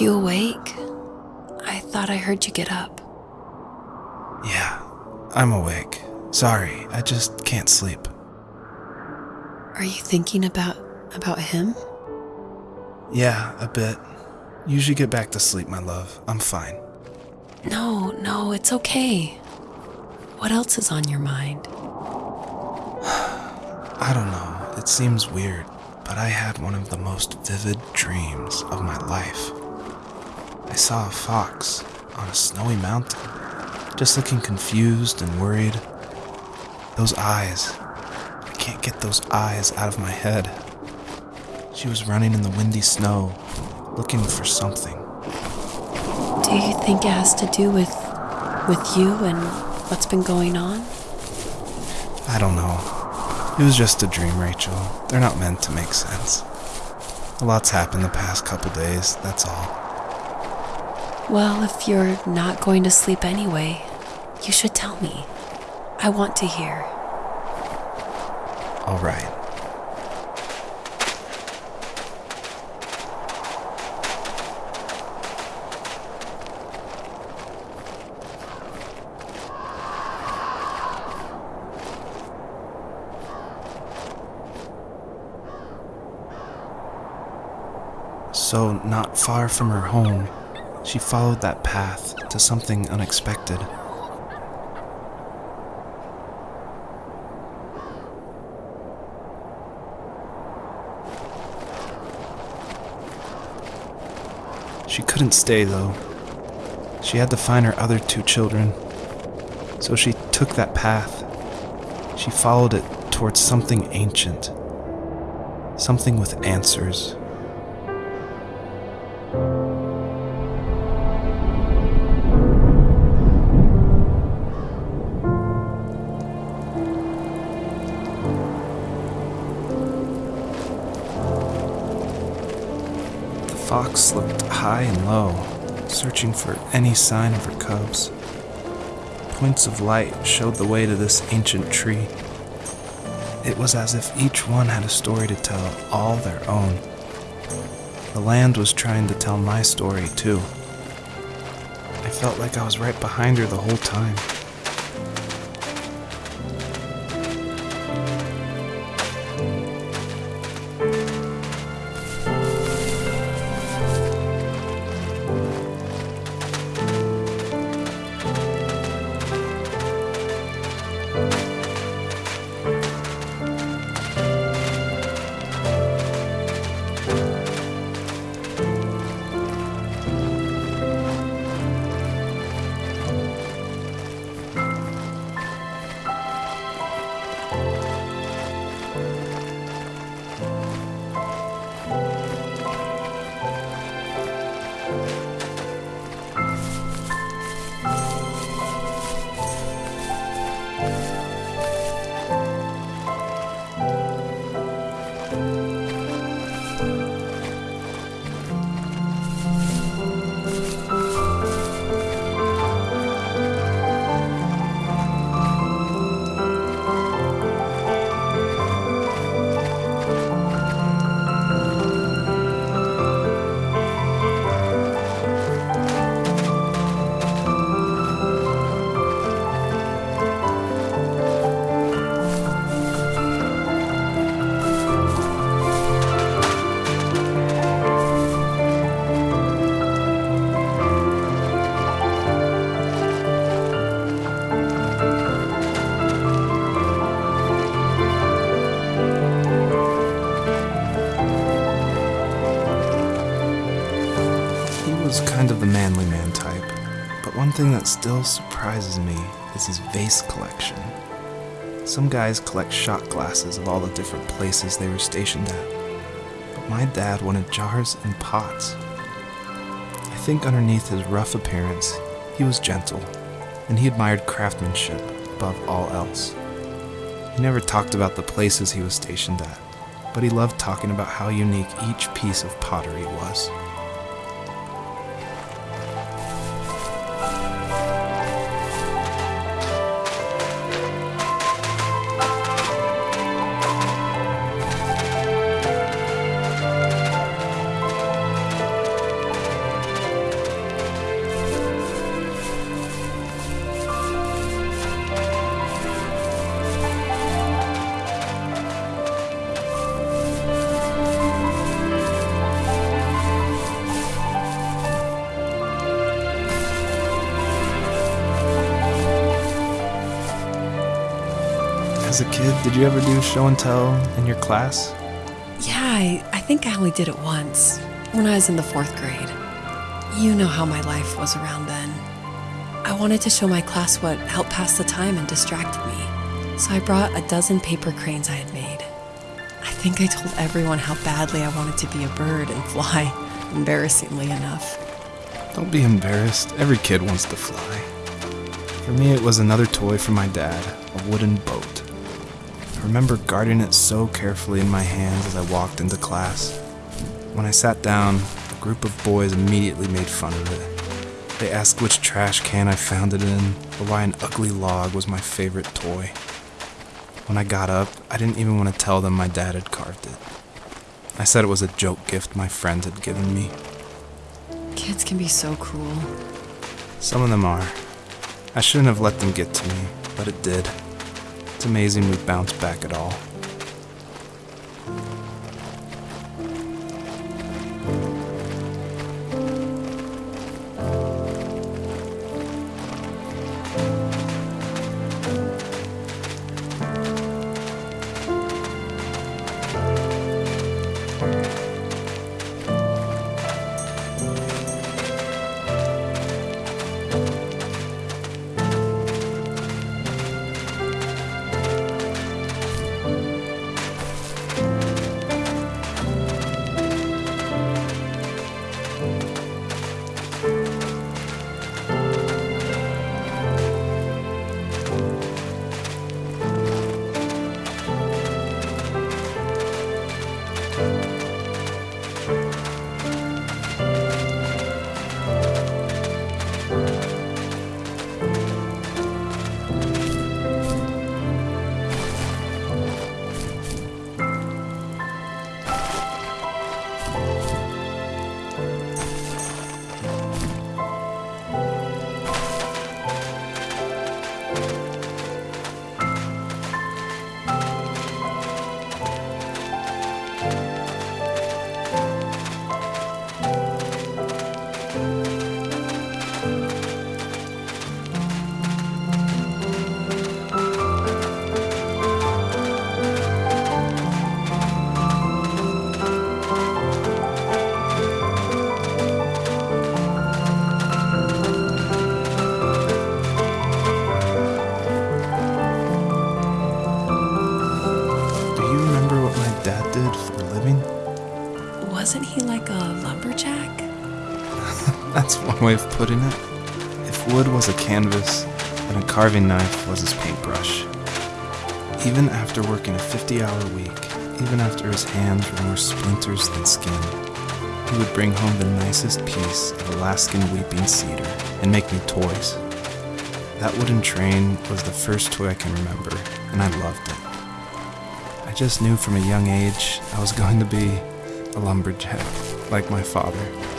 you awake? I thought I heard you get up. Yeah, I'm awake. Sorry, I just can't sleep. Are you thinking about about him? Yeah, a bit. Usually get back to sleep, my love. I'm fine. No, no, it's okay. What else is on your mind? I don't know. It seems weird, but I had one of the most vivid dreams of my life. I saw a fox on a snowy mountain, just looking confused and worried. Those eyes. I can't get those eyes out of my head. She was running in the windy snow, looking for something. Do you think it has to do with with you and what's been going on? I don't know. It was just a dream, Rachel. They're not meant to make sense. A lot's happened the past couple days, that's all. Well, if you're not going to sleep anyway, you should tell me. I want to hear. All right. So, not far from her home, she followed that path to something unexpected. She couldn't stay though. She had to find her other two children. So she took that path. She followed it towards something ancient. Something with answers. Fox looked high and low, searching for any sign of her cubs. Points of light showed the way to this ancient tree. It was as if each one had a story to tell, all their own. The land was trying to tell my story, too. I felt like I was right behind her the whole time. Kind of the manly man type, but one thing that still surprises me is his vase collection. Some guys collect shot glasses of all the different places they were stationed at, but my dad wanted jars and pots. I think underneath his rough appearance, he was gentle, and he admired craftsmanship above all else. He never talked about the places he was stationed at, but he loved talking about how unique each piece of pottery was. Kid, did you ever do show and tell in your class? Yeah, I, I think I only did it once when I was in the fourth grade. You know how my life was around then. I wanted to show my class what helped pass the time and distracted me, so I brought a dozen paper cranes I had made. I think I told everyone how badly I wanted to be a bird and fly, embarrassingly enough. Don't be embarrassed. Every kid wants to fly. For me, it was another toy from my dad, a wooden boat. I remember guarding it so carefully in my hands as I walked into class. When I sat down, a group of boys immediately made fun of it. They asked which trash can I found it in, or why an ugly log was my favorite toy. When I got up, I didn't even want to tell them my dad had carved it. I said it was a joke gift my friends had given me. Kids can be so cruel. Some of them are. I shouldn't have let them get to me, but it did. It's amazing we bounced back at all. Putting it. If wood was a canvas, then a carving knife was his paintbrush. Even after working a 50 hour week, even after his hands were more splinters than skin, he would bring home the nicest piece of Alaskan weeping cedar and make me toys. That wooden train was the first toy I can remember, and I loved it. I just knew from a young age I was going to be a lumberjack, like my father.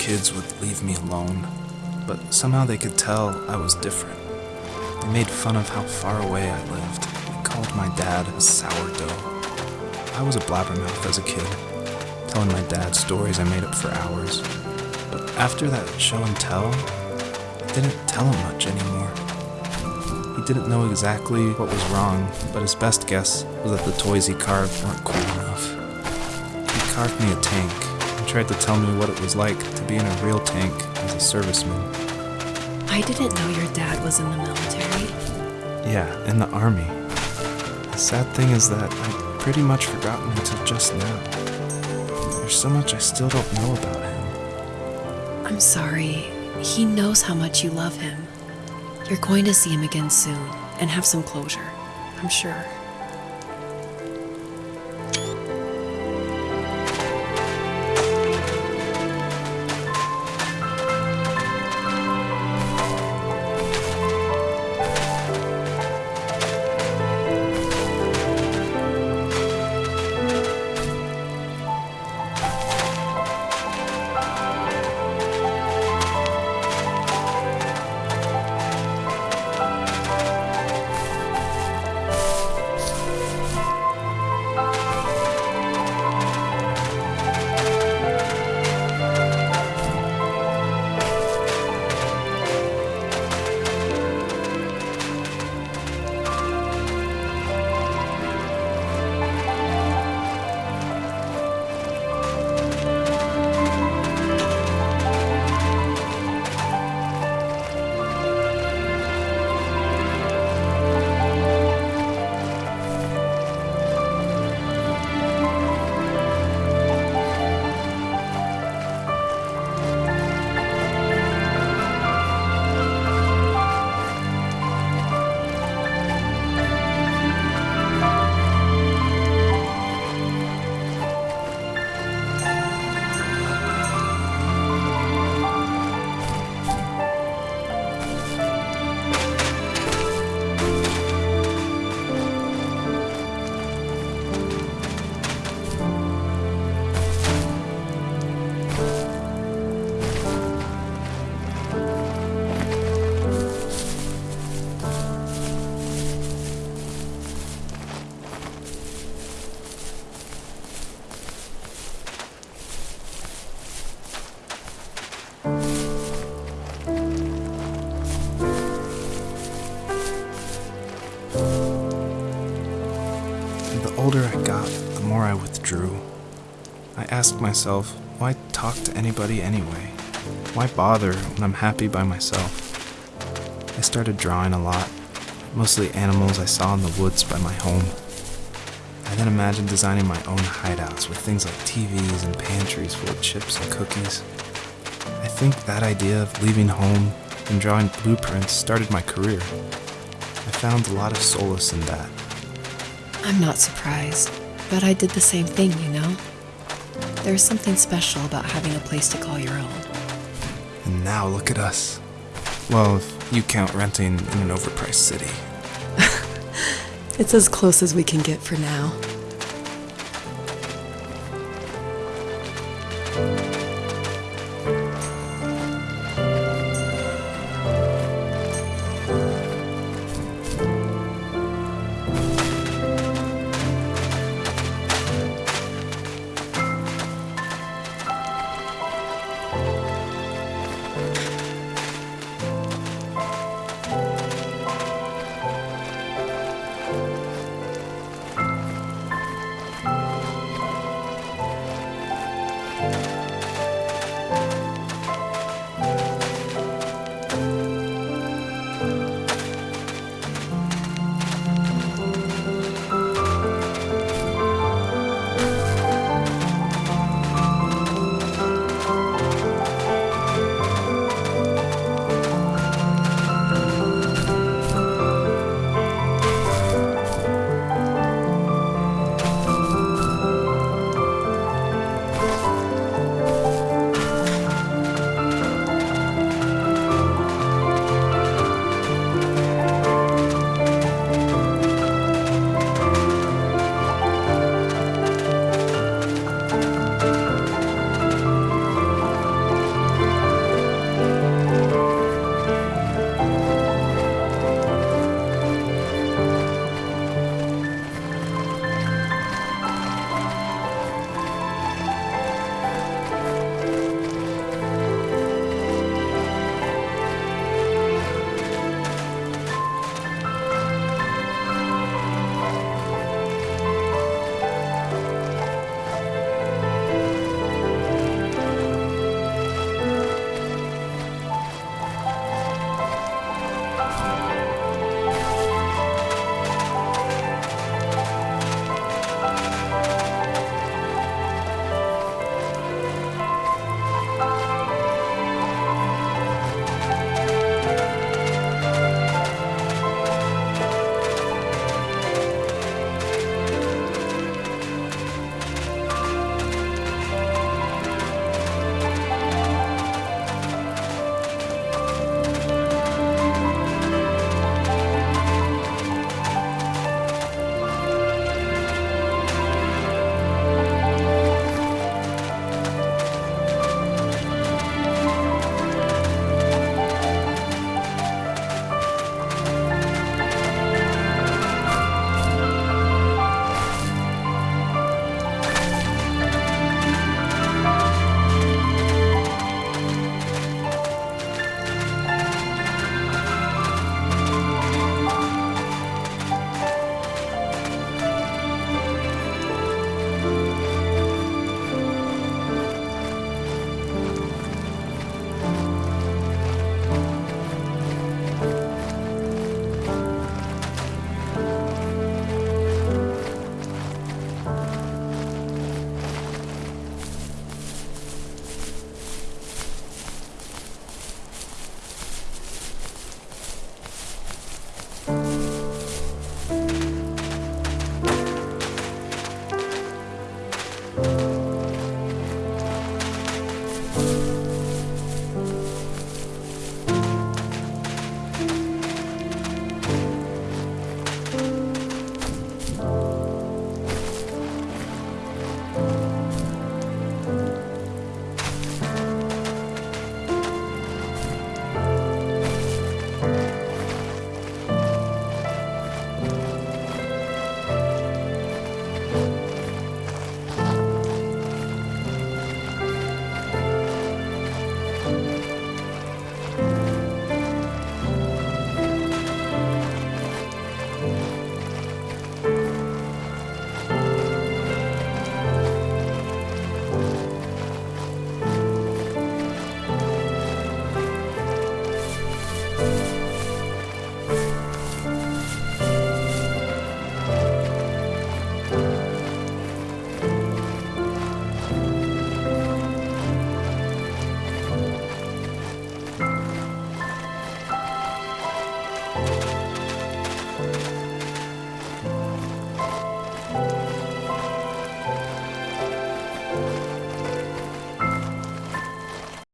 Kids would leave me alone, but somehow they could tell I was different. They made fun of how far away I lived. They called my dad a sourdough. I was a blabbermouth as a kid, telling my dad stories I made up for hours. But after that show and tell, I didn't tell him much anymore. He didn't know exactly what was wrong, but his best guess was that the toys he carved weren't cool enough. He carved me a tank tried to tell me what it was like to be in a real tank as a serviceman. I didn't know your dad was in the military. Yeah, in the army. The sad thing is that I'd pretty much forgotten until just now. There's so much I still don't know about him. I'm sorry. He knows how much you love him. You're going to see him again soon and have some closure, I'm sure. I asked myself, why talk to anybody anyway? Why bother when I'm happy by myself? I started drawing a lot, mostly animals I saw in the woods by my home. I then imagined designing my own hideouts with things like TVs and pantries full of chips and cookies. I think that idea of leaving home and drawing blueprints started my career. I found a lot of solace in that. I'm not surprised, but I did the same thing, you know? There's something special about having a place to call your own. And now look at us. Well, if you count renting in an overpriced city. it's as close as we can get for now.